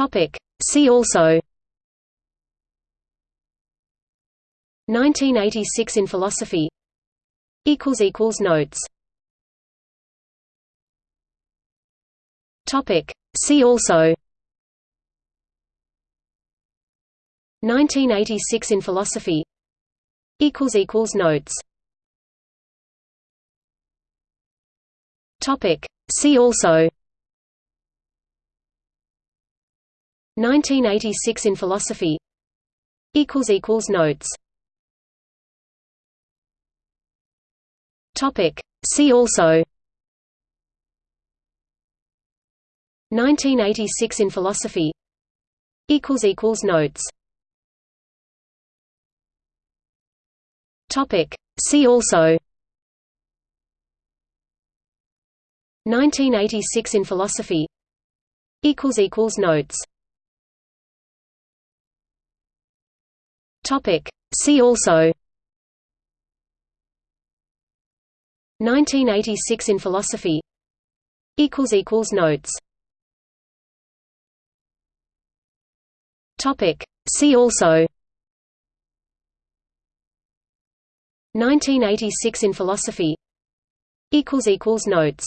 Topic. See also. 1986 in philosophy. Equals equals Notes. Topic. See also. 1986 in philosophy. Equals equals Notes. Topic. See also 1986 in philosophy. Notes. Topic. See also. 1986 in philosophy. Notes. Topic. See also. 1986 in philosophy. Equals equals Notes Topic. See also. 1986 in philosophy. Equals equals Notes. Topic. See also. 1986 in philosophy. Equals equals Notes